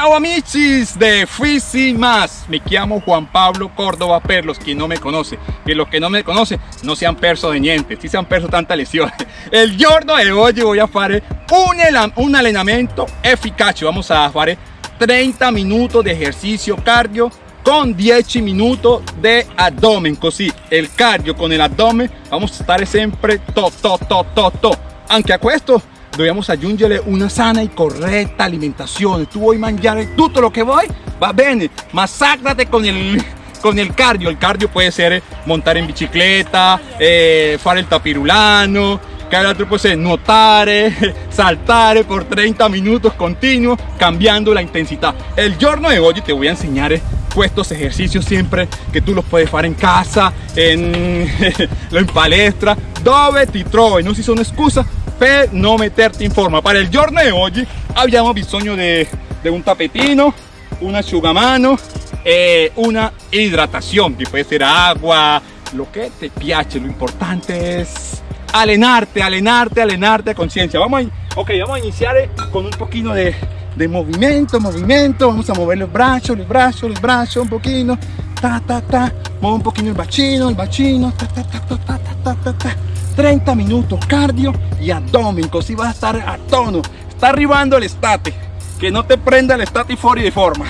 Ciao amicis de Fisi Más, me llamo Juan Pablo Córdoba per los que no me conoce, que los que no me conocen no sean perso de niente, si sean perso tanta lesión. El giorno de hoy voy a hacer un, un allenamento eficaz, vamos a hacer 30 minutos de ejercicio cardio con 10 minutos de abdomen, così el cardio con el abdomen vamos a estar siempre to to to to to, anche a questo dobbiamo aggiungere una sana e corretta alimentazione tu vuoi mangiare tutto lo che vuoi va bene ma sacrate con il con el cardio. El cardio puede ser montar en bicicleta eh, fare il tapirulano que altro può essere nuotare saltare por 30 minutos continuos cambiando la intensidad. El giorno de hoy te voy a enseñar estos ejercicios siempre que tú los puedes hacer en casa en, en palestra. Dove ti trovi non si sono scusa per no meterte in forma. Para el giorno de hoy abbiamo bisogno de, de un tapetino un asciugamano e una hidratación que puede ser agua lo que te piace lo importante es alenarte alenarte alenarte a conciencia vamos a, ok vamos a iniciar con un poquito de, de movimiento movimiento vamos a mover los brazos los brazos los brazos un poquito ta ta ta muevo un poquito el bacino el bacino ta ta ta ta ta ta ta, ta. 30 minutos cardio y abdomen, así vas a estar a tono. Está arribando el estate, que no te prenda el estate fuori de forma.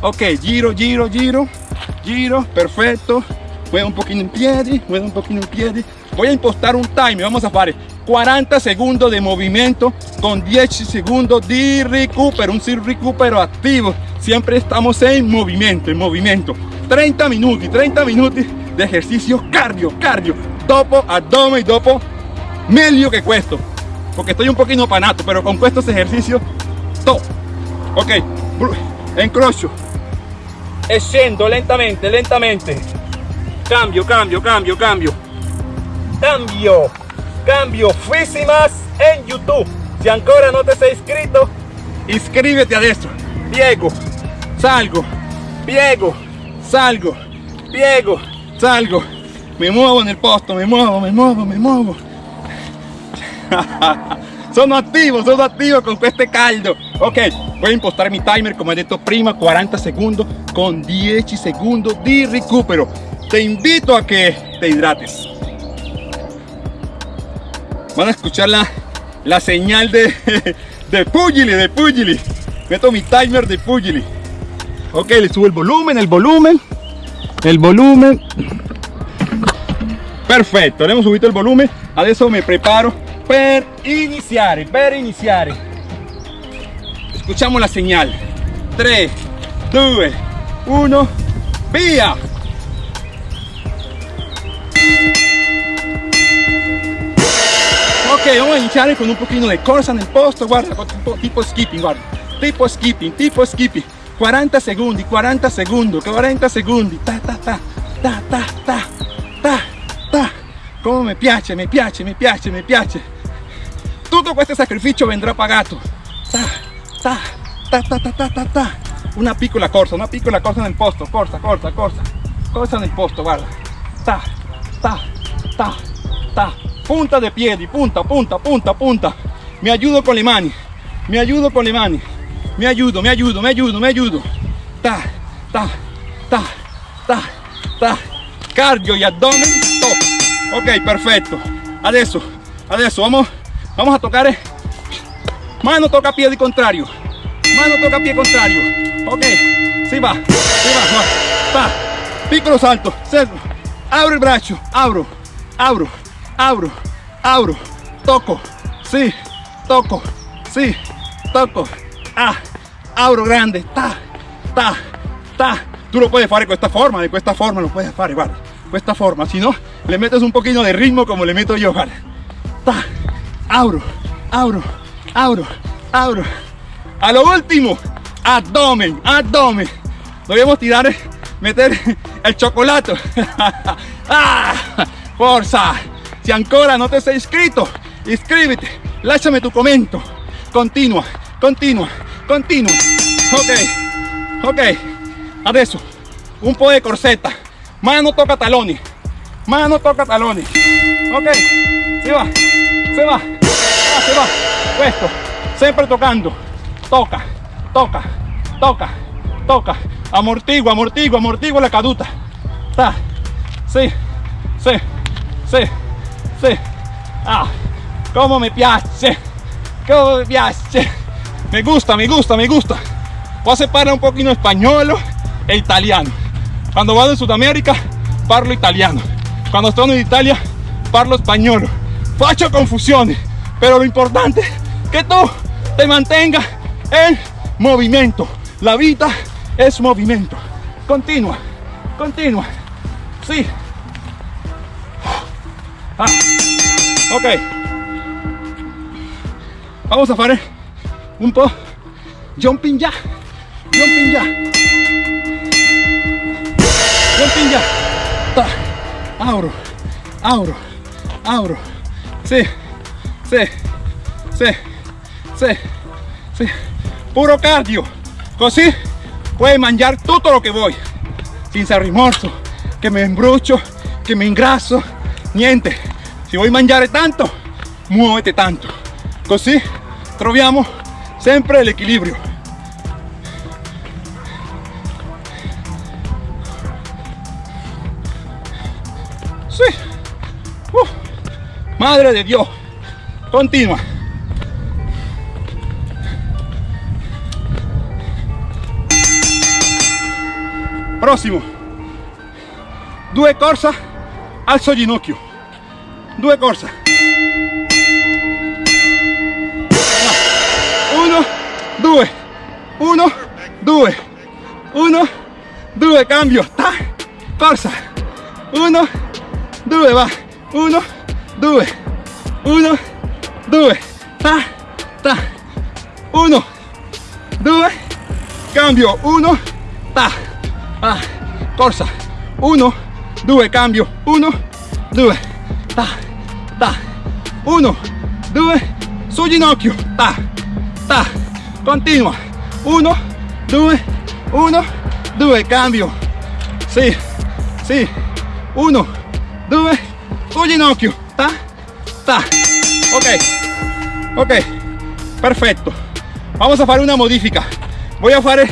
Ok, giro, giro, giro, giro, perfecto. Mueve un poquito en pie, mueve un poquito en pie. Voy a impostar un timer, vamos a hacer 40 segundos de movimiento con 10 segundos de recupero, un recupero activo. Siempre estamos en movimiento, en movimiento. 30 minutos, 30 minutos de ejercicio cardio, cardio. Dopo abdomen dopo medio que cuesto. Porque estoy un poquito panato pero con estos ejercicios top. Ok encrocho. Escendo lentamente lentamente. Cambio cambio cambio cambio cambio cambio más en youtube si ancora no te has inscrito inscríbete adentro piego salgo piego salgo piego salgo me muevo en el posto, me muevo, me muevo, me muevo. Son activos, son activos con este caldo. Ok, voy a impostar mi timer, como he dicho prima, 40 segundos con 10 segundos de recupero. Te invito a que te hidrates. Van a escuchar la, la señal de, de Pugili, de Pugili. Meto mi timer de Pugili. Ok, le subo el volumen, el volumen, el volumen. perfetto abbiamo subito il volume adesso mi preparo per iniziare per iniziare escuchamos la señal 3 2 1 via vamos a iniciar con un poquito de corsa nel posto guarda tipo skipping guarda tipo skipping tipo skipping 40 secondi 40 secondi 40 secondi ta ta ta ta ta ta ta come mi piace, mi piace, mi piace, mi piace. Tutto questo sacrificio vendrà pagato. Ta, ta, ta, ta, ta, ta, ta, ta. Una piccola corsa, una piccola corsa nel posto. Corsa, corsa, corsa. Corsa nel posto, guarda. Ta, ta, ta, ta. Punta de piedi, punta, punta, punta, punta. Mi aiuto con le mani. Mi aiuto con le mani. Mi aiuto, mi aiuto, mi aiuto, mi aiuto. Ta, ta, ta, ta, ta. Cardio y abdomen, top ok perfecto adesso adesso vamos vamos a tocar eh. mano toca pie di contrario mano toca pie contrario ok si va si va, va. piccolo salto abro il braccio abro abro abro abro toco sí toco sí toco. Ah abro grande ta ta ta. Tú lo puedes hacer con esta forma de esta forma lo puedes hacer guarda esta forma si no le metes un poquito de ritmo como le meto yo ta, abro abro abro abro. A lo último abdomen abdomen. Debemos tirar meter el chocolate. Ah, forza si ancora no te sei inscrito, inscríbete. lasciami tu commento. Continua, continua, continua. Ok, ok. Adesso, un po' de corsetta. Mano tocca taloni. Mano tocca taloni. Ok, se va, se va, ah, se va. Questo, sempre toccando. Tocca, tocca, tocca, tocca. Amortigua, amortigua, amortigua la caduta. Ta. Sí, sí, sí. Ah, como me piace, como me piace. Me gusta, me gusta, me gusta. Voy a separar un poquito español e italiano. Cuando vado en Sudamérica, parlo italiano. Cuando estoy en Italia, parlo español. Faccio confusiones, pero lo importante es que tú te mantengas en movimiento. La vida es movimiento. Continua, continua. Sí. Ah. Ok. Vamos a hacer un po' jumping ya. Jumping ya. Jumping ya. Ta. Auro. Auro. Auro. Sì. Sì. Sì. Sì. Sì. Puro cardio. Così puoi mangiare tutto lo che vuoi. Senza rimorso. Che mi imbruccio. Che mi ingrasso. Niente. Se vuoi mangiare tanto, muovete tanto. Così troviamo sempre l'equilibrio. Sí. Uh. Madre de Dios. Continua. Prossimo. Due corsa, alzo ginocchio. Due corsa. Uno, due. Uno, due. Uno, due. Cambio. Ta. Corsa. Uno, due. Va. Uno, due. Uno, due. Ta. Ta. Uno, due. Cambio. Uno. Ta. Ah. Corsa. Uno, due. Cambio. Uno, due. Ta. Ta. Uno, due. Su ginocchio. Ta. Ta. Continua. Uno, due. Uno, due. Cambio. Sì. Sì. Uno, due. Su ginocchio. Ta. Ta. Ok. Ok. Perfecto. Vamos a hacer una modifica. Voy a hacer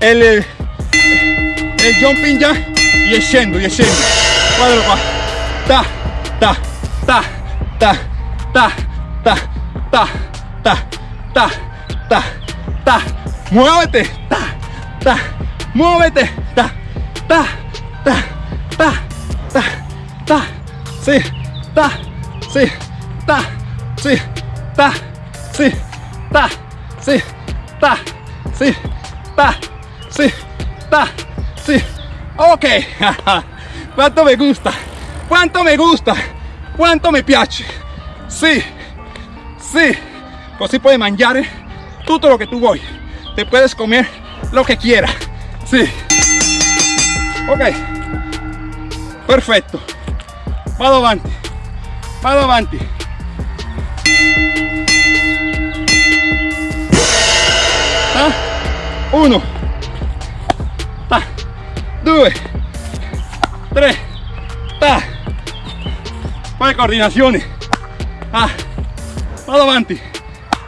el, el, jumping ya y scendo, y scendo. Guardalo. Ta, ta, ta, ta, ta, ta, ta, ta, ta, ta, ta. Muévete. Ta, ta. Muévete. Ta, ta, ta, ta, ta, ta. Sí. Ta, sí. Ta, sí. Ta, sí. Ta, sí. Ta, sí. Ta, sí. Ta, sí. Ok. Quanto me gusta. Quanto me gusta. Quanto me piace. Sí. Sí. Così puoi mangiare tutto lo que tú vuoi. Te puedes comer lo que quieras. Sí. Ok. Perfecto. Vado avanti. Vado avanti. Ta. Uno. Ta. Due. Tre. Ta. Poi coordinazione. Ah. Vado avanti.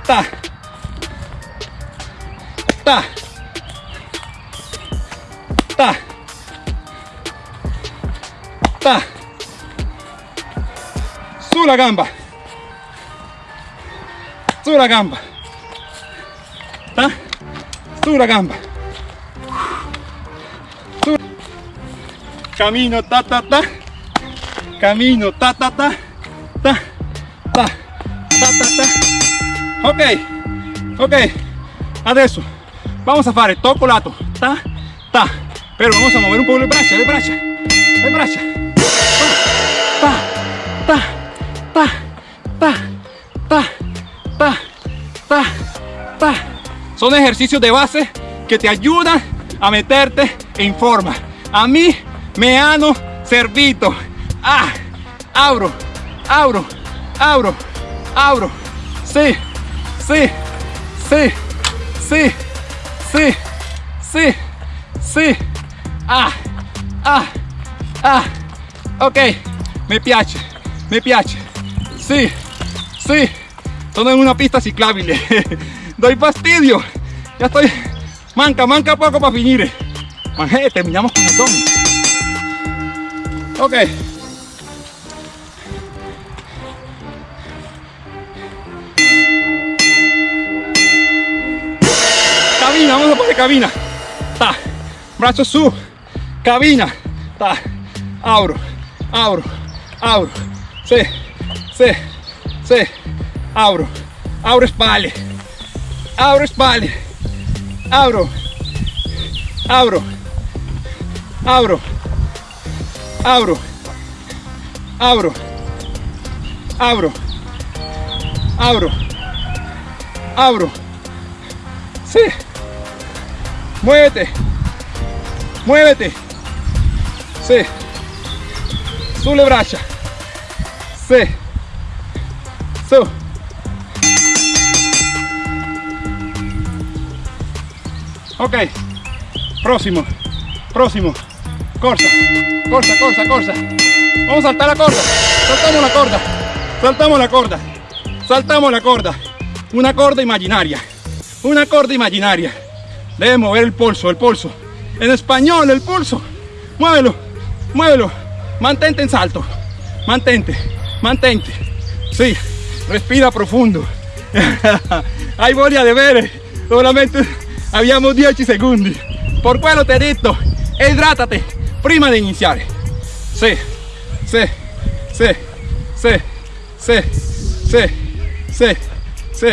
Ta. Ta. Ta. Ta. Sulla gamba. Sulla gamba. Ta. Sulla gamba. Camino ta ta ta. Camino ta ta ta. Ta. Ta. Ta ta ta. Ok. Ok. Adesso vamos a fare tocco lato. Ta. Ta. Pero vamos a mover un poco le braccia, le braccia. Le braccia. Ta. Ta. Ta. Ta. Ta. Ta. Ta. Ta. Son ejercicios de base que te ayudan a meterte en forma. A mí me han servido. Ah, abro, abro, abro, abro. Sí, sí, sí, sí, sí, sí, sí. Ah, ah, ah. Ok, me piace, me piace. Sí, sí. Sono en una pista ciclable. Doy fastidio. Ya estoy Manca, manca poco para finire. Manje, terminamos con abdomen. Ok. cabina, vamos a poner cabina. Ta. Brazo su, cabina. Ta. Abro, abro, abro. Se, se, se. Abro, abro espalda. Abro espalda. Abro, abro, abro, abro, abro, abro, abro, abro. Sí. Muévete. Muévete. Sí. Sulle braccia. Sí. Su. Ok. Próximo. Próximo. Corsa. Corsa, corsa, corsa. Vamos a saltar la corda. Saltamos la corda. Saltamos la corda. Saltamos la corda. Una corda imaginaria. Una corda imaginaria. Debe mover el pulso, el pulso. En español, el pulso. Muévelo, muévelo. Mantente en salto. Mantente, mantente. Sí, respira profundo. Hay voglia de ver. Solamente habíamos 10 segundos. Por quello te dicho, hidrátate prima de iniciar. Sí, sí, sí, sí, sí, sí, sí, sí,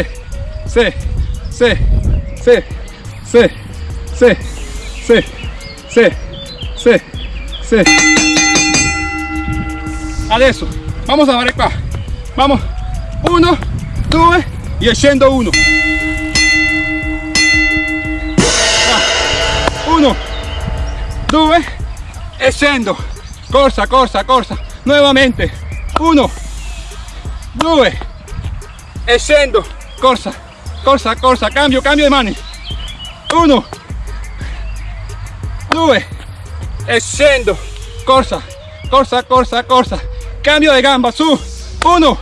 sí, sí, sí, sí, sí, sí, sí, sí, sí. Adesso, vamos a qua. Vamos, uno, due e scendo uno. Ah, Uno, due e scendo. Corsa, corsa, corsa. Nuovamente. Uno, due e scendo. Corsa, corsa, corsa. Cambio, cambio di mani. Uno, due e scendo. Corsa, corsa, corsa, corsa. Cambio di gamba, su. Uno,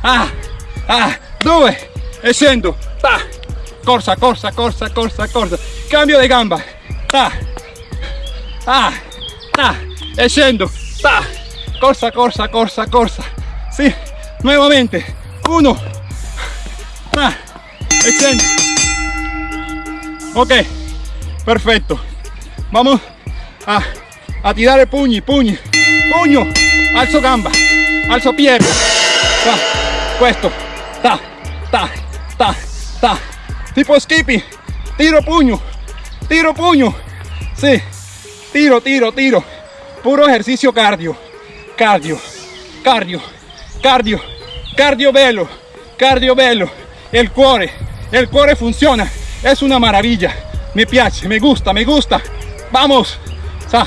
ah, ah, due e scendo. Ta. Corsa, corsa, corsa, corsa, corsa. Cambio di gamba. Ta. Ah, ta. E scendo. Ta. Corsa, corsa, corsa, corsa. Sí, nuevamente. Uno. Ah, e scendo. Ok, perfecto. Vamos a, a tirare pugni, pugni, pugno, alzo gamba, alzo pierna. Ta, questo, ta, ta, ta, ta. Tipo skipping, tiro pugno, tiro pugno. Sí, tiro, tiro, tiro. Puro ejercicio cardio, cardio, cardio, cardio, cardio bello, cardio bello. El cuore, el cuore funciona, es una maravilla. Me piace, me gusta, me gusta. Vamos, sa,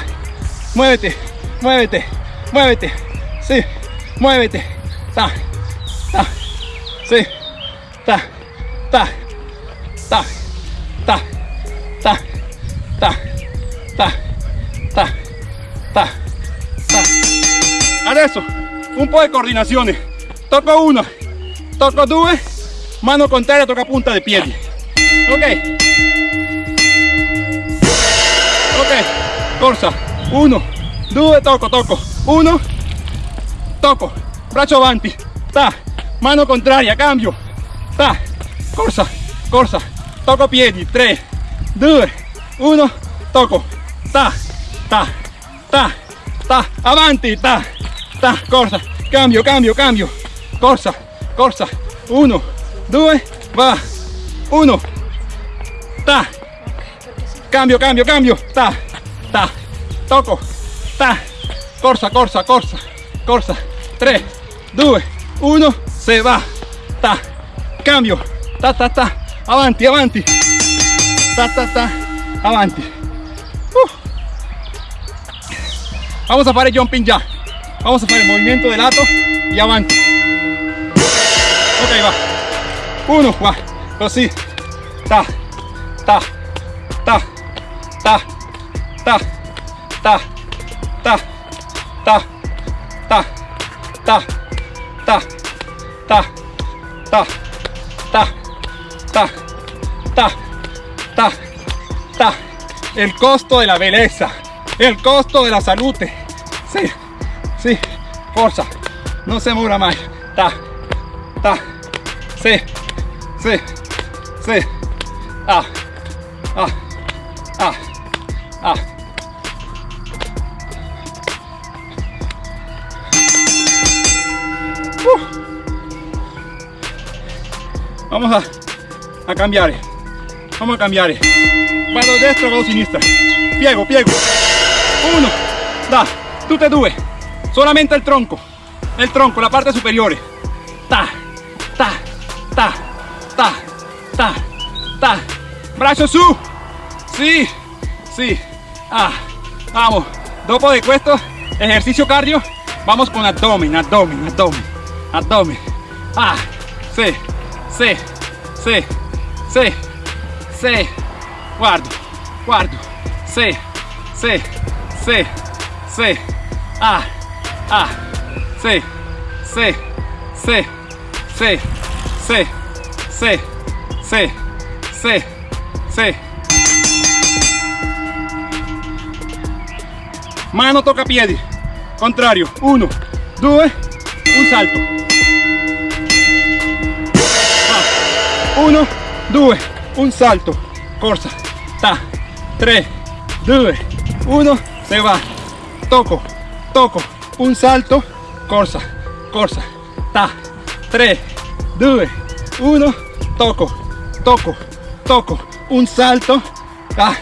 muévete, muévete, muévete, sí, muévete, ta, ta, sí, ta, ta, ta, ta, ta, ta, ta, ta, ta, ta. Un po' di coordinazione. Tocco una, tocco due, mano contraria tocca punta di piedi. Ok. Ok, corsa. Uno, due, tocco, tocco. Uno, tocco. Braccio avanti. Ta. Mano contraria, cambio. Ta. Corsa, corsa. Tocco piedi. 3, 2, 1, tocco. Ta, ta, ta, ta. Avanti, ta, ta. Corsa. Cambio, cambio, cambio. Corsa, corsa. Uno, due, va. Uno. Ta. Cambio, cambio, cambio. Ta, ta. Toco. Ta. Corsa, corsa, corsa. Corsa. 3, 2, 1. Se va. Ta. Cambio. Ta, ta, ta. Avanti, avanti. Ta, ta, ta. Avanti. Uh. Vamos a fare jumping ya. Vamos a hacer el movimiento de lato y avanti. Ok, va. Uno, va. Così. Ta. Ta. Ta. Ta. Ta. Ta. Ta. Ta. Ta. Ta. Ta. Ta. Ta. Ta. Ta. Ta. Ta. el costo de la belleza, el costo de la salud. Sí, sí, fuerza, no se muera más. Ta, ta, sí, sí, sí, ah, ah, ah, ah. Vamos a, a cambiar. Vamos a cambiare. Vado destra, vado sinistra. Piego, piego. Uno, da, tutte e due. Solamente el tronco. El tronco, la parte superior. Ta, ta, ta, ta, ta, ta. Brazo su. Sí, sí. Ah, vamos. Dopo de questo ejercicio cardio, vamos con abdomen, abdomen, abdomen, abdomen. Ah, sí, sí, sí, sí. Sì, guardo, guardo, sì, sì, sì, sì, ah, ah, sì, sì, sì, sì, sì, sì, sì, sì, sì. Mano tocca piedi, contrario, uno, due, un salto. Uno, due, un salto, corsa, ta, 3, 2, 1, se va, toco, toco, un salto, corsa, corsa, ta, 3, 2, 1, toco, toco, toco, un salto, ta,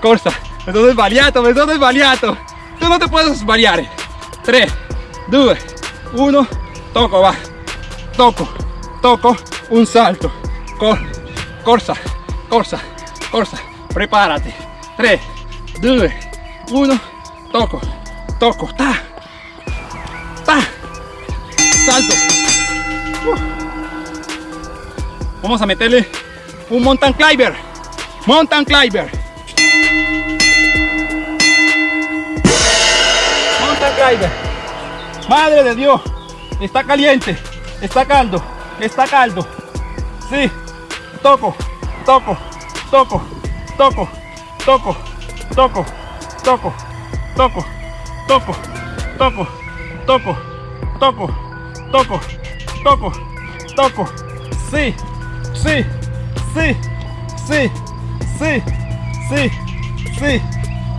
corsa, sbagliato, me sono sbagliato, tu no te puedes sbagliare, 3, 2, 1, toco, va, toco, toco, un salto, corsa, corsa, corsa, corsa, prepárate. 3, 2, 1, toco, toco, ta, ta, salto. Uh. Vamos a meterle un mountain climber, mountain climber. Mountain climber. Madre de Dios, está caliente, está caldo, está caldo. Sí, toco, toco, toco, toco, toco, toco, toco, toco, toco, toco, toco, toco, toco, toco, toco, sí, sí, sí, sí, sí, sí, sí.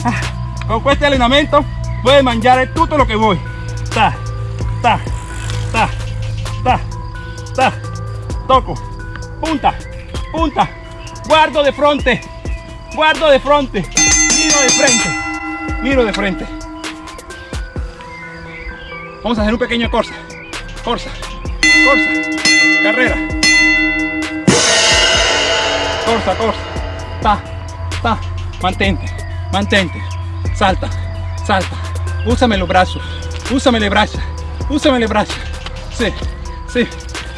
Ah, con este entrenamiento puedes mangiare todo lo que voy. Ta, ta, ta, ta, ta, toco, punta, punta, guardo de frente, guardo de frente, miro de frente, miro de frente. Vamos a hacer un pequeño corsa, corsa, corsa, carrera. Corsa, corsa, ta, ta, mantente, mantente, salta, salta, úsame los brazos, úsame le braccia, úsame le braccia. Sí, sí,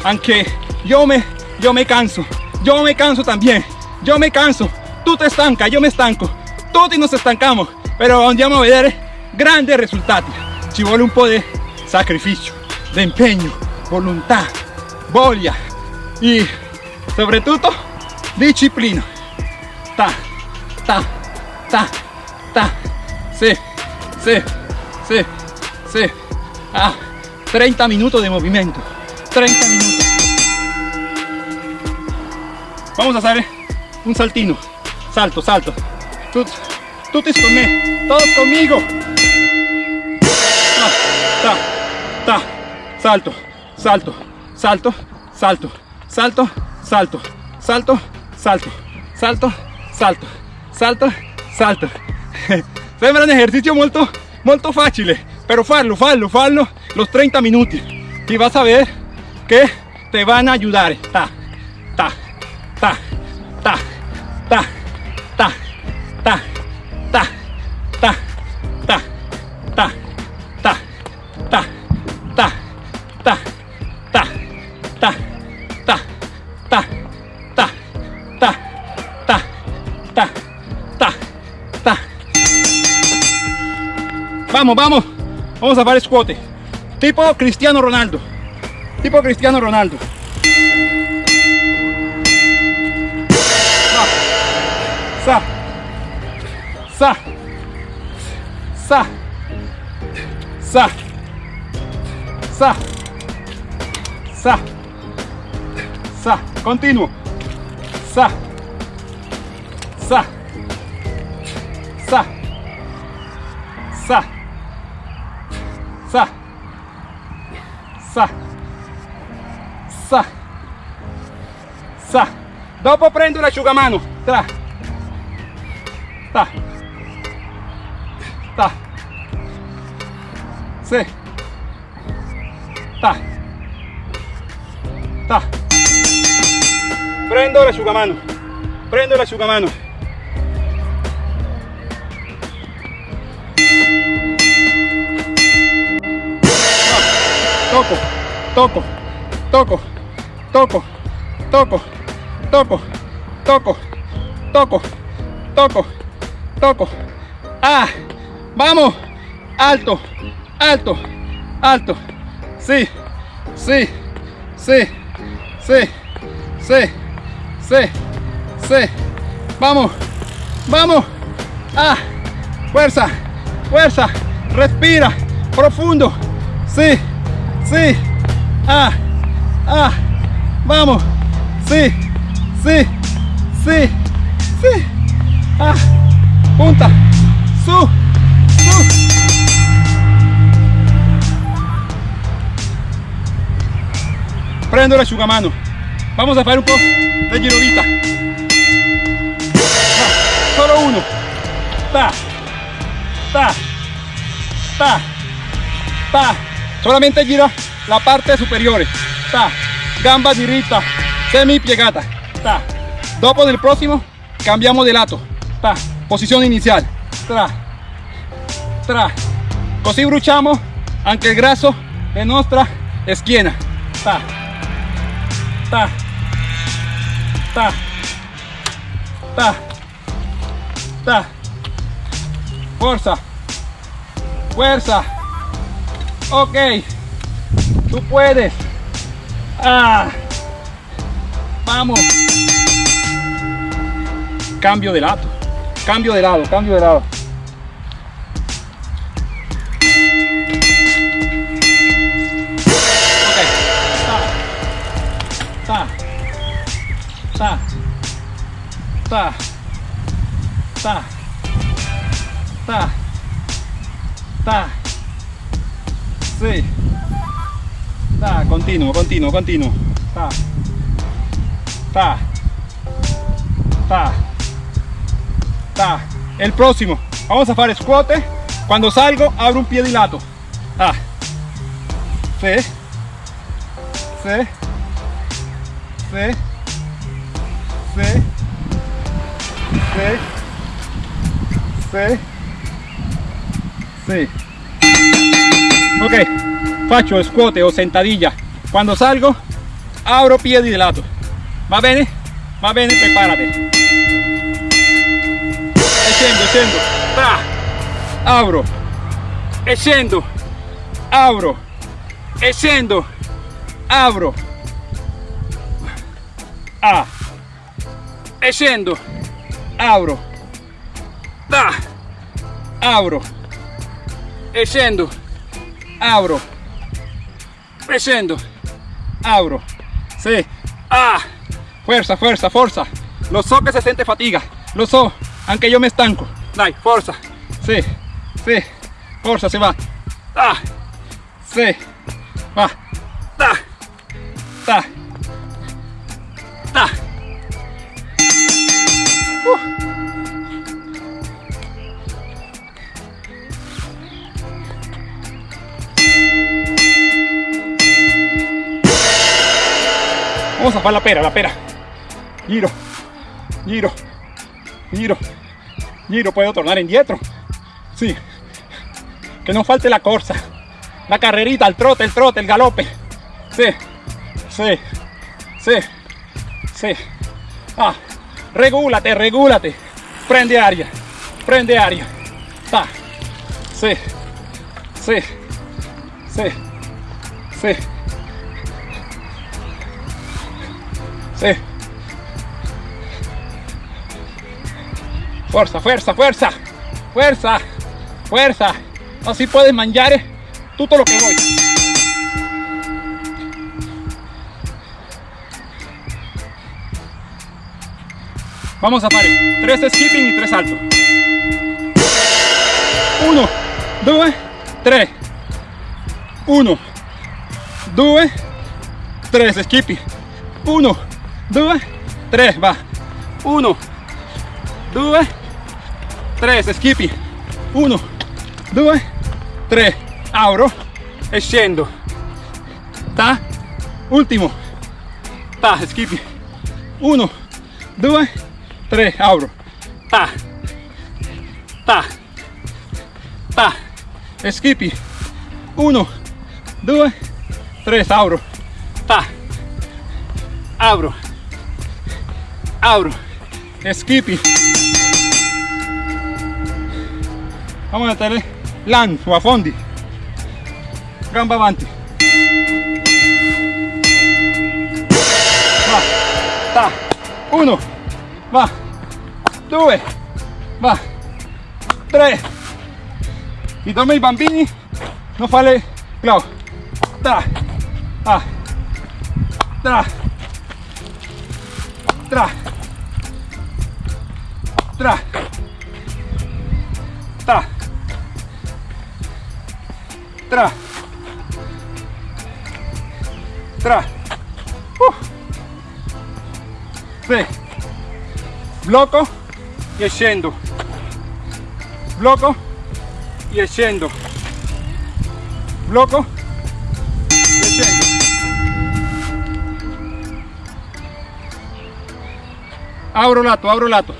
aunque yo me, yo me canso, yo me canso también, yo me canso, tú te estancas, yo me estanco, todos nos estancamos, pero andiamo a vedere grandes resultados. Ci vuole un po' di sacrificio, de empeño, voluntad, voglia y sobre todo disciplina. Ta, ta, ta, ta, sí, sí, sí, sí. Ah, 30 minutos de movimiento, 30 minutos. Vamos a hacer un saltino. Salto, salto. Tú, tú te conmigo. Todos conmigo. Ta, ta, ta. Salto, salto, salto, salto, salto, salto, salto, salto, salto, salto, salto, salto. Sembra un ejercicio molto, molto facile, pero farlo, farlo, farlo los 30 minutos y vas a ver que te van a ayudar. Ta, ta, ta, ta, ta, ta, ta, ta, ta, Vamos, vamos. Vamos a hacer squat. Tipo Cristiano Ronaldo. Tipo Cristiano Ronaldo. Sa. sa, sa, sa, sa, sa, sa, continuo, sa, sa, sa, sa, sa, sa. Dopo prendo l'asciugamano, tra, ta, ta, sì, ta, ta. Prendo l'asciugamano, prendo l'asciugamano. Toco, toco, toco, toco, toco, toco, toco, toco, toco, toco. Ah, vamos, alto, alto, alto. Sí, sí, sí, sí, sí, sí, sí. Vamos, vamos. Ah, fuerza, fuerza. Respira, profundo. Sí, sí. Ah, ah. Vamos. Sí, sí, sí, sí. Ah, punta. Su, su. Prendo el asciugamano. Vamos a hacer un poco de girovita. Va, solo uno. Ta, ta, ta, ta. Solamente gira la parte superior. Ta, gamba dirita, semi piegata. Ta. Dopo del próximo cambiamos de lato. Ta. Posición inicial. Tra, tra. Così bruciamo anche il grasso de nostra schiena. Ta, ta, ta, ta, ta. Fuerza, fuerza. Ok, tú puedes. Ah, vamos. Cambio de lado, cambio de lado, cambio de lado. Ok, ta, ta, ta, ta, ta, ta, sí, ta, continuo, continuo, continuo, ta, ta, ta, ta, el próximo, vamos a hacer squat, cuando salgo abro un pie de lato, ta, sí, sí, sí, sí, sí, sí, sí. Ok, faccio squat o sentadilla. Cuando salgo, abro piedi de lato. Va bene? Va bene, prepárate. E scendo, scendo. Tra. Abro. E scendo. Abro. E scendo. Abro. Ah. E scendo. Abro. Da. Abro. E scendo. Abro. E scendo. Abro. Sí. Ah. Fuerza, fuerza, fuerza. Lo so que se siente fatiga. Lo so. Aunque yo me estanco. Dai, fuerza. Sí. Sí. Fuerza, se va. Ah. Sí. Va. Da. Da. Vamos a hacer la pera, la pera. Giro, giro, giro, giro. Puedo tornar indietro. Sí. Que no falte la corsa. La carrerita, el trote, el trote, el galope. Sí, sí, sí, sí. Ah, regúlate, regúlate. Prende aria, prende aria. Ta. Sí, sí, sí, sí. Sí. Fuerza, fuerza, fuerza. fuerza, fuerza. Así puedes mangiare tutto lo que voy. Vamos a fare tres skipping y tres saltos. Uno, dos, tres. Uno, dos, tres. Skipping. Uno, dos, tres. Va. Uno, dos, tres. Skipping. Uno, dos, tres. Abro e scendo. Ta. Ultimo. Ta. Skipping. Uno, due, tre, apro, ta, ta, ta, skippy, uno, due, tre, apro, ta, apro, apro, skippy. Vamos a meterle lan o a fondi, gamba avanti. Va, ta, uno, va, due, va, tre. I dorme i bambini non fare clau. Tra, ah, tra, tra, tra, tra, tra, tra. Uh. Sì. blocco e scendo blocco e scendo blocco apro lato apro lato.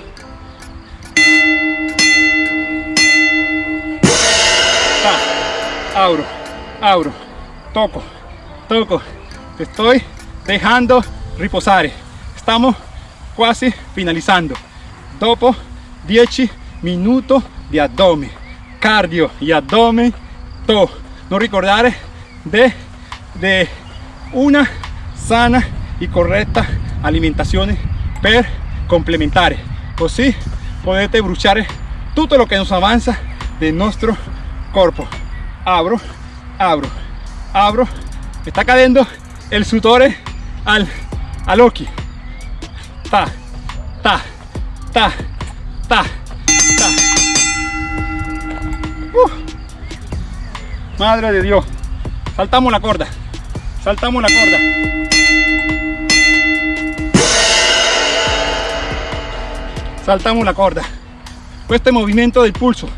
Abro abro toco toco. Estoy dejando reposare estamos quasi finalizzando dopo 10 minuti di addome cardio y addome to. Non ricordare de, de una sana y correcta alimentación complementare così potete bruciare tutto lo che nos avanza del nostro corpo abro abro abro está cayendo el sudore al all'occhio ta, ta, ta, ta, ta. Uh. Madre de Dios. Saltamos la corda. Saltamos la corda. Saltamos la corda. Este movimiento del pulso,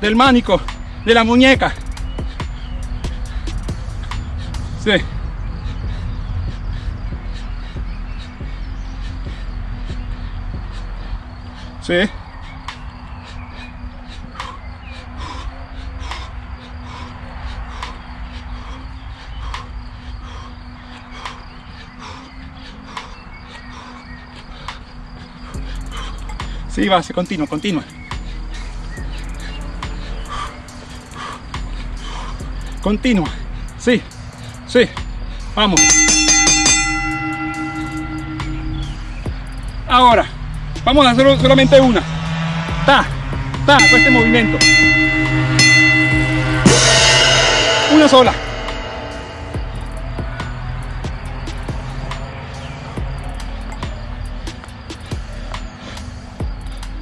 del manico, de la muñeca. Sí. Sí. Sí, va, se continúa, continúa. Continúa. Sí, sí. Vamos. Ahora. Vamos a hacer solamente una. Ta, ta, con este movimiento. Una sola.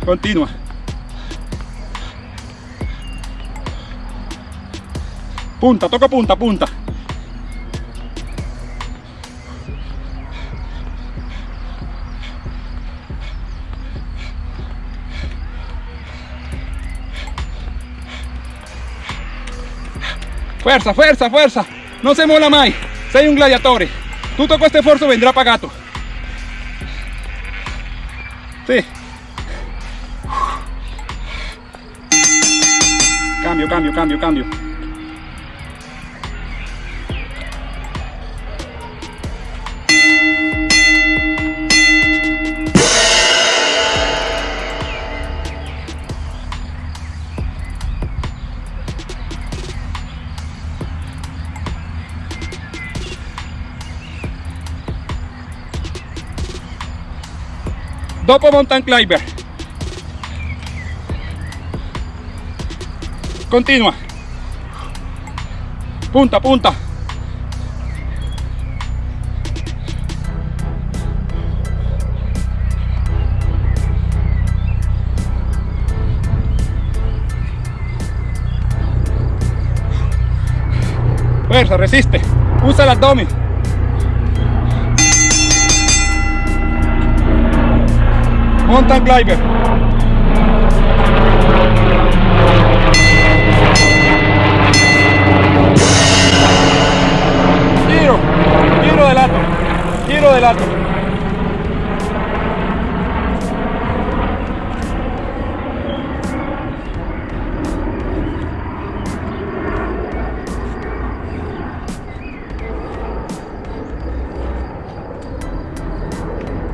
Continua. Punta, toca punta, punta. Fuerza, fuerza, fuerza. No se mola mai. Sei un gladiatore. Tutto questo sforzo vendrà pagato. Cambio, cambio, cambio. Dopo mountain climber. Continua punta punta. Fuerza resiste. Usa el abdomen. Mountain climber adelante.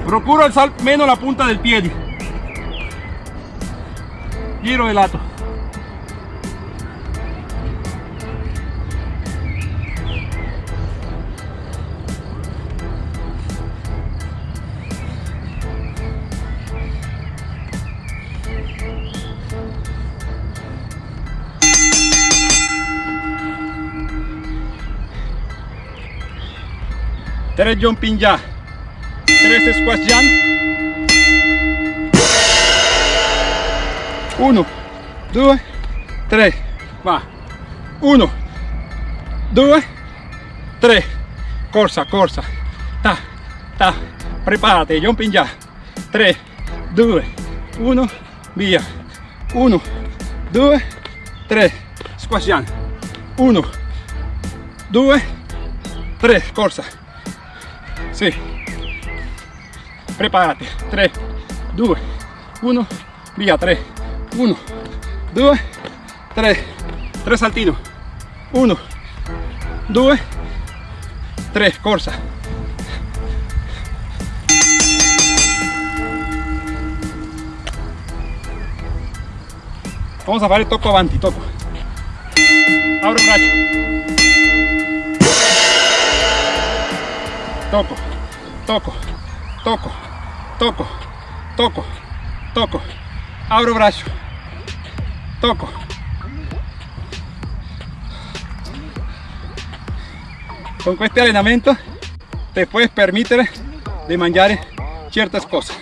Procuro alzar menos la punta del pie. Giro el ato. 3 jumping ya, 3 squash jump, 1, 2, 3, va, 1, 2, 3, corsa, corsa, ta, ta, preparate, jumping ya, 3, 2, 1, via, 1, 2, 3, squash jump, 1, 2, 3, corsa, Sì. Preparate. 3, 2, 1, via. 3, 1, 2, 3. 3 saltino. 1, 2, 3. Corsa. Vamos a fare tocco avanti, tocco. Abro. Tocco, tocco, tocco, tocco, tocco, tocco. Abro il braccio. Tocco. Con questo allenamento te puedes permettere di mangiare certe cose.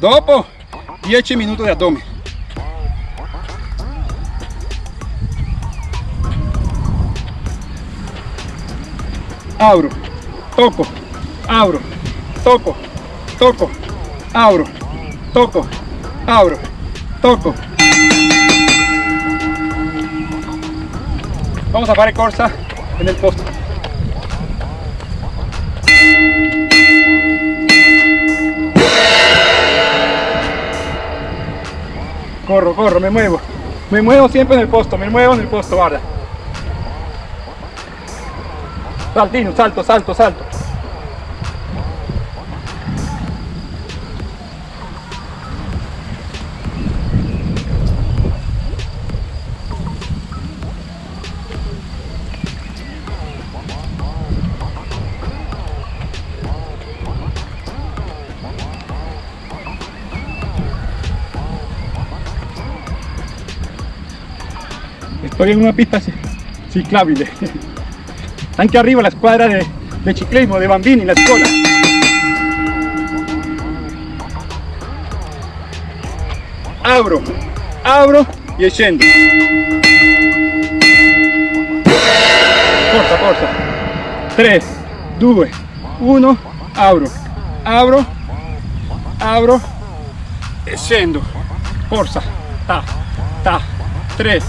Dopo 10 minuti di addome. Abro, toco, abro, toco, toco, abro, toco, abro, toco. Vamos a fare corsa en el posto. Corro, corro, me muevo. Me muevo siempre en el posto, me muevo en el posto, guarda. Saltino, salto, salto, salto. Estoy en una pista ci- Anche arriba la squadra de, de ciclismo de bambini, la scuola. Abro, abro e scendo. Forza, forza. 3, 2, 1, abro, abro, abro e scendo. Forza. Ta, ta. 3,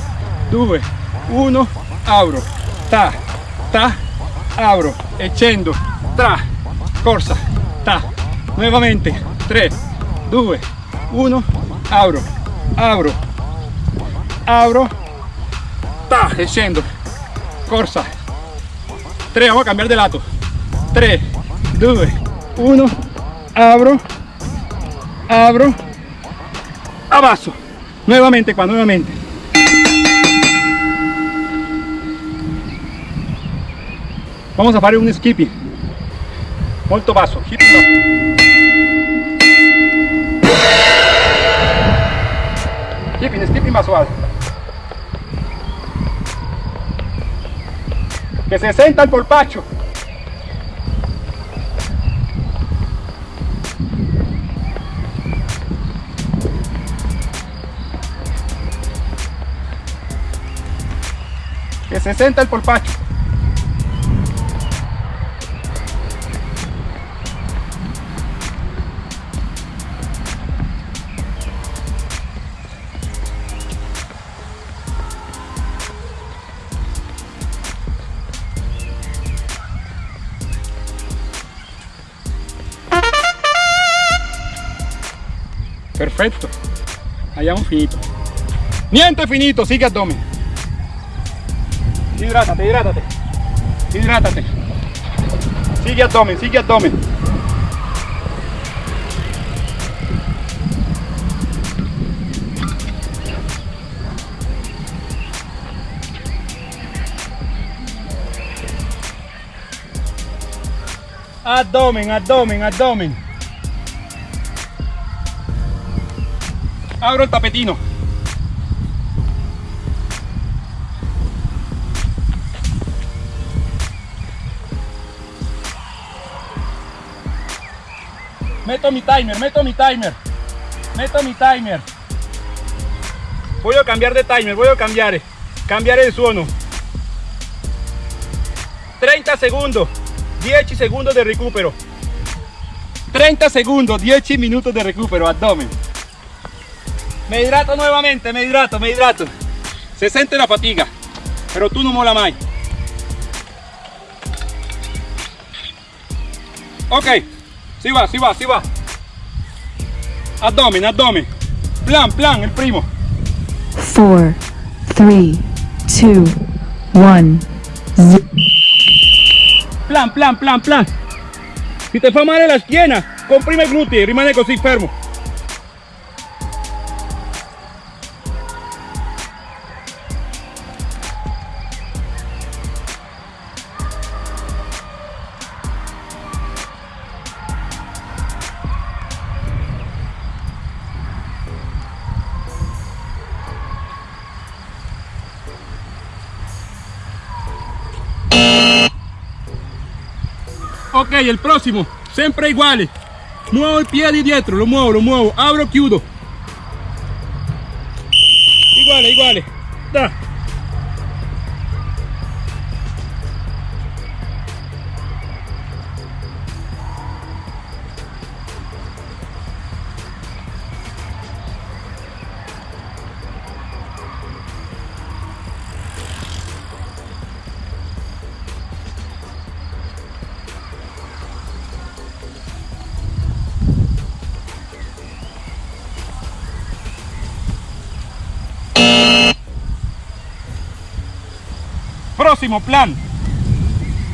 2, 1, abro. Ta, ta, abro e scendo. Tra, corsa. Ta. Nuovamente. 3, 2, 1, abro, abro, abro. Ta, e. Corsa. 3, vamos a cambiar de lato. 3, 2, 1, abro, abro, abasso. Nuevamente qua, nuevamente. Vamos a fare un skipping. Molto basso, skipping basso. Skipping, skipping suave. Que se sienta el polpacho. Que se sienta el polpacho. Perfecto. Un finito. Niente finito, sigue abdomen. Hidrátate, hidrátate. Hidrátate. Sigue abdomen, sigue abdomen. Abdomen, abdomen, abdomen. Abro el tapetino. Meto mi timer, meto mi timer. Meto mi timer. Voy a cambiar de timer, voy a cambiar. Cambiare il suono. 30 segundos, 10 segundos de recupero. 30 segundos, 10 minutos de recupero, abdomen. Me hidrato nuevamente, me hidrato, me hidrato. Se siente la fatiga, pero tú no mola más. Ok, si va, si va, si va. Abdomen, abdomen. Plan, plan, el primo. 4, 3, 2, 1, Plan, plan, plan, plan. Si te fa male la schiena, comprime i glutei, rimane così fermo. El próximo, siempre igual. Muevo el pie de dietro, lo muevo, lo muevo, abro, chiudo. Igual, igual. Da. Próximo plan.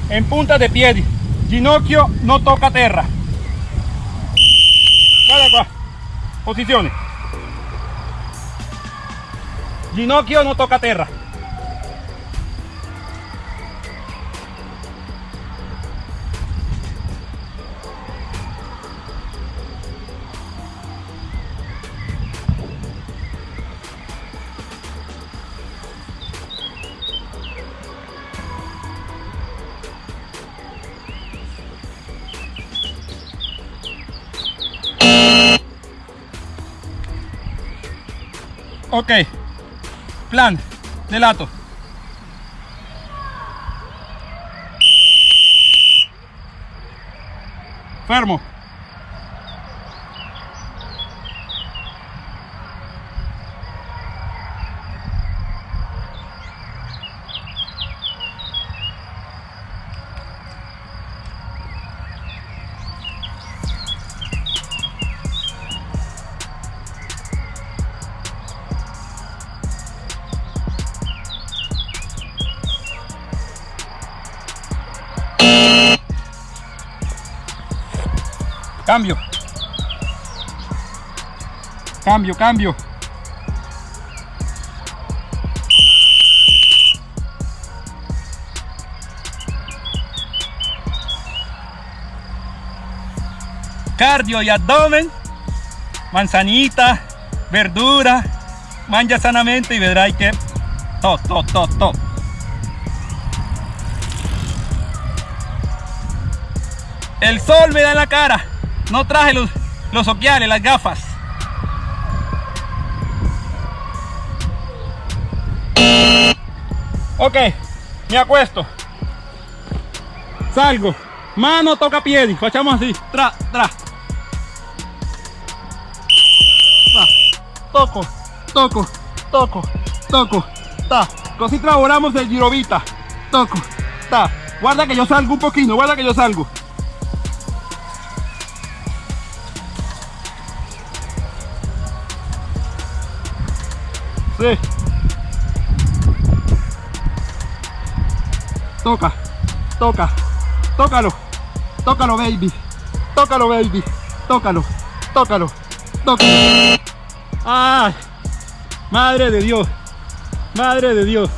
En punta de pie. Ginocchio no toca tierra. Guarda qua. Posizione. Ginocchio no toca tierra. Plan de lato. Fermo. Cambio. Cambio, cambio. Cardio y abdomen. Manzanita, verdura, mangia sanamente y vedrai que to, to, to, to. El sol me da en la cara. No traje los, los occhiali, las gafas. Ok, me acuesto. Salgo. Mano toca piedi. Facciamo así. Tra, tra. Ta. Toco, toco, toco, toco. Ta. Così travolamos el girovita. Toco. Ta. Guarda que yo salgo un poquito. Guarda que yo salgo. Toca, toca, tócalo, tócalo baby, tócalo baby, tócalo, tócalo, tócalo. ¡Ay! Madre de Dios, madre de Dios.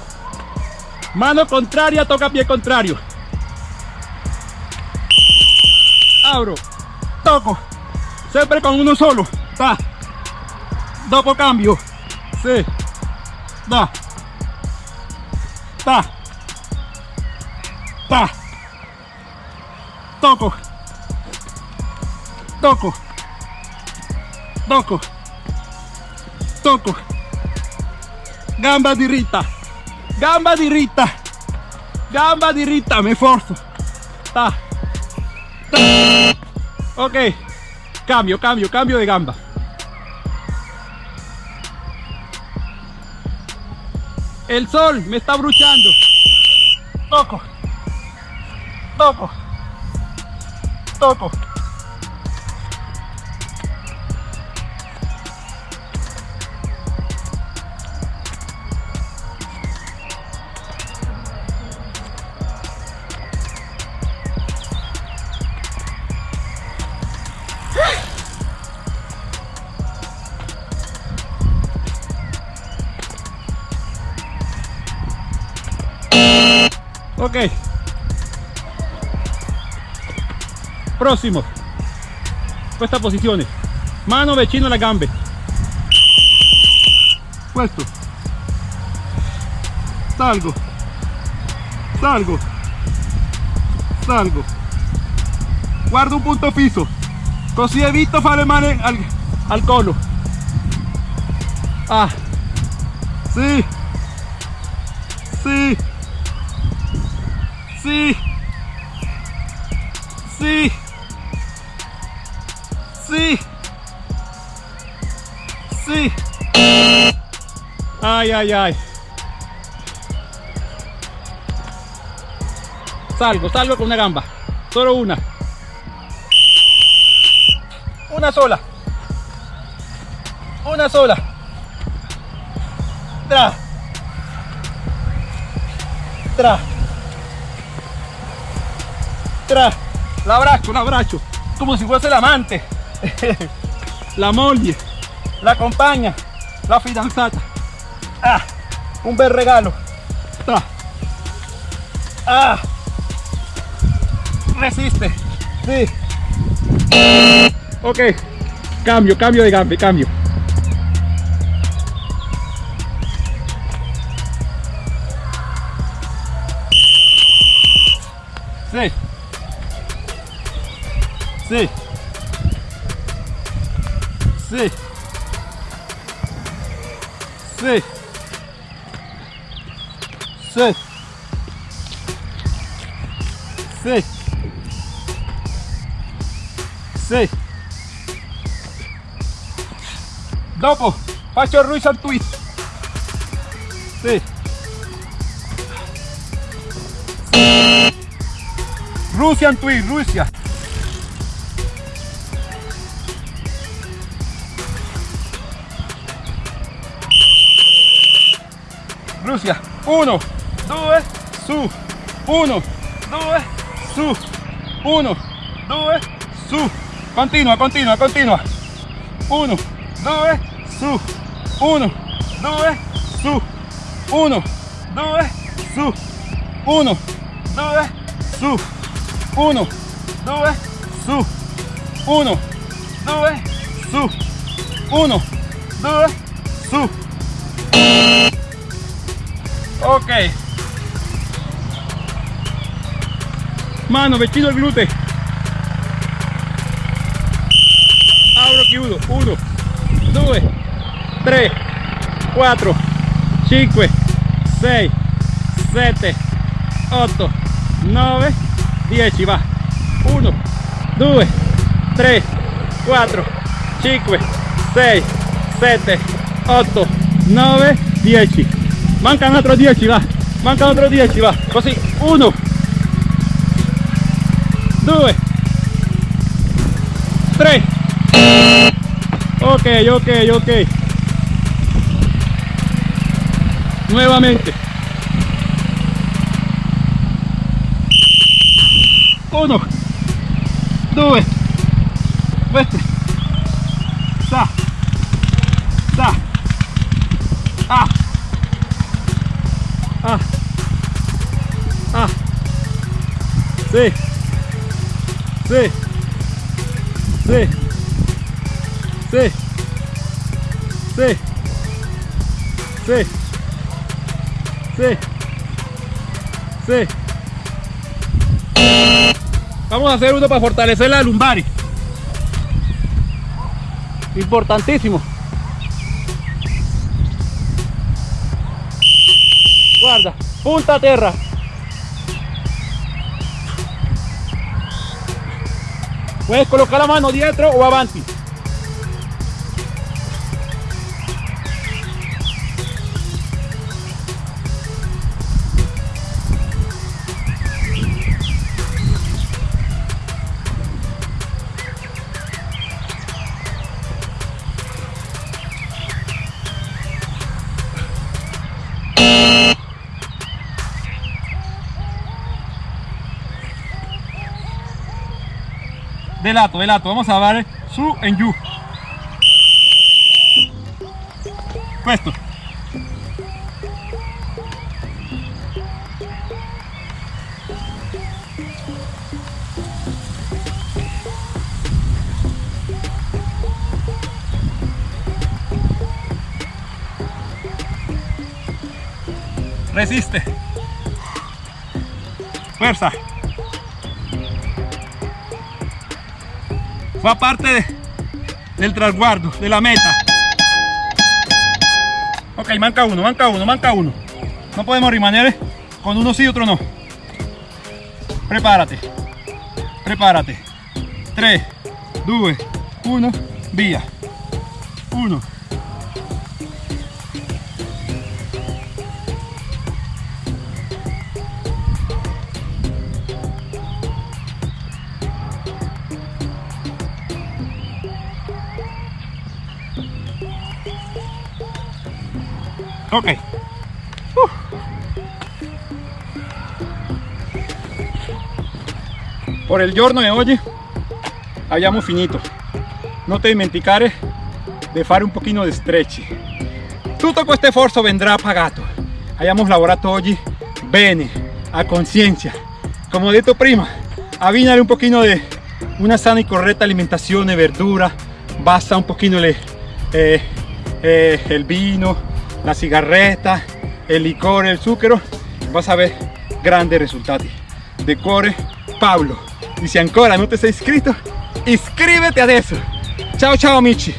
Mano contraria, toca pie contrario. Abro, toco, siempre con uno solo. Ta. Dopo cambio. Sí. Da. Ta. Ta. Toco. Toco. Toco. Toco. Gamba diritta. Gamba diritta. Gamba diritta, me forzo. Ta. Ta. Ok. Cambio, cambio, cambio de gamba. El sol me está bruchando. Toco. Toco. Toco. Ok. Próximo. Questa posizione. Mano vicino alle gambe. Questo. Salgo. Salgo. Salgo. Guardo un punto fisso. Così evito fare male al, al collo. Ah. Sì. Sì. Sì. Sì. Ay, ay, ay. Salgo, salgo con una gamba. Solo una. Una sola. Una sola. Tra. Tra. Tra. La abbraccio, la abbraccio. Como si fuese la amante. la moglie. La compagna. La fidanzata. Ah, un bel regalo. Tra. Ah. Resiste. Sí. Ok. Cambio, cambio de gambe, cambio. Sí. Sí. Sí. Sí. Sí. Sí. Sì. Dopo faccio il Russian twist. Sì. Russian twist, Russia. Russia. Uno, due, su. Uno, due, su. Uno, due, su. Continua, continua, continua. Uno, due, su. Uno, due, su. Uno, due, su. Uno, due, su. Uno, due, su. Uno, due, su. Uno, due, su. Ok. mano, vestido el glute. Abro aquí uno, uno, sube, tres, cuatro, cinco, seis, siete, ocho, nove, diez, y va. Uno, due, tres, cuatro, cinco, seis, siete, ocho, nove, diez. Mancan otros diez, y va. Mancan otros diez, y va. Pues Così, uno, 2, 3. Ok, ok, ok. Nuevamente. 1, 2, sí, sí, sí, sí, sí, sí, sí. Vamos a hacer uno para fortalecer la lumbar. Importantísimo. Guarda, punta a terra. Puedes colocar la mano dietro o avanti. De lato, de lato. Vamos a dar su en yu. Questo. Resiste. Fuerza. Fa parte de, del trasguardo, de la meta. Ok, manca uno, manca uno, manca uno. No podemos rimanere con uno sí, otro no. Prepárate, prepárate. 3, 2, 1, via. 1, Ok. Uh. Por il giorno di oggi abbiamo finito. Non ti dimenticare di fare un pochino di stretch. Tutto questo sforzo vendrà pagato. Abbiamo lavorato oggi bene, a conciencia. Come ho detto prima, abbinare un pochino di una sana y correcta alimentazione, verdura, basta un le, eh, eh, el vino, la cigarretta, el licor, el zucchero, vas a ver grandi risultati. Decore Pablo. E se ancora non ti sei iscritto, iscriviti adesso. Chao, chao, amici!